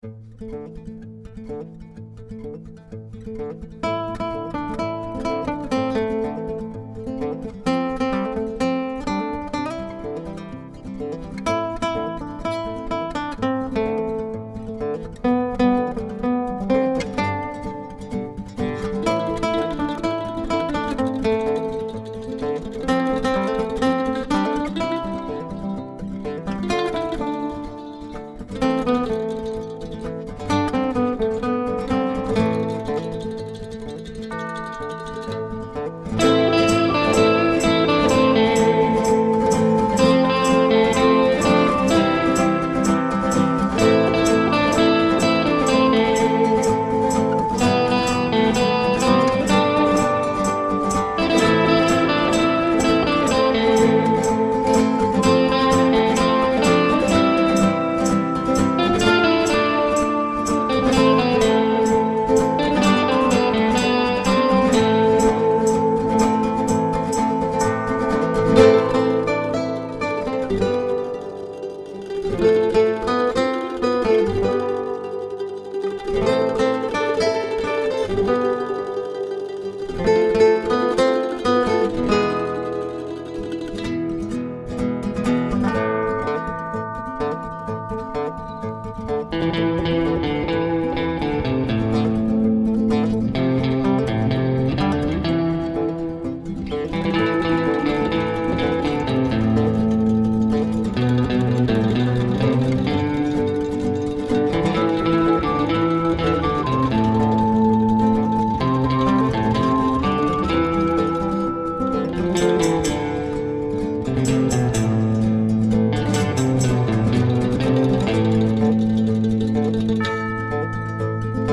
Música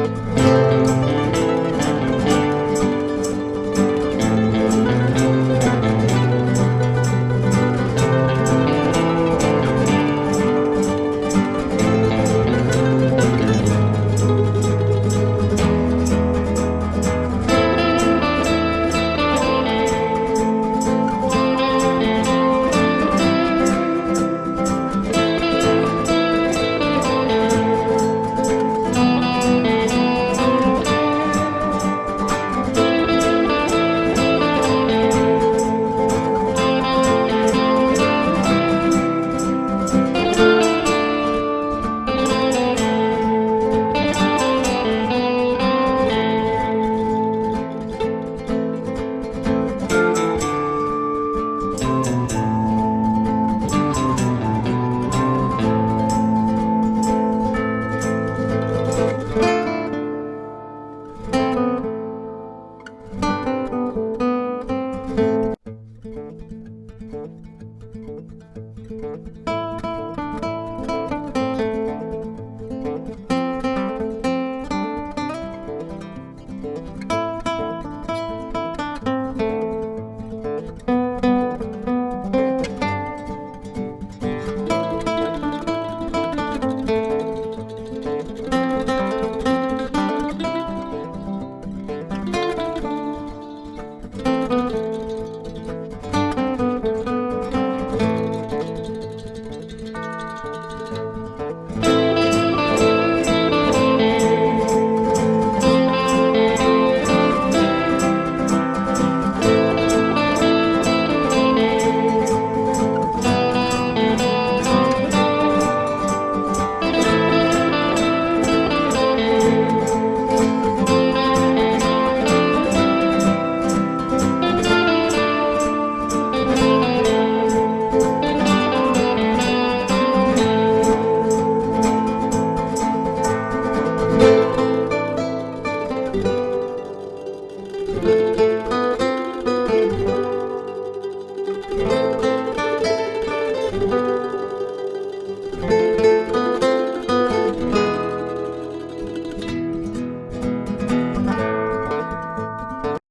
Música Música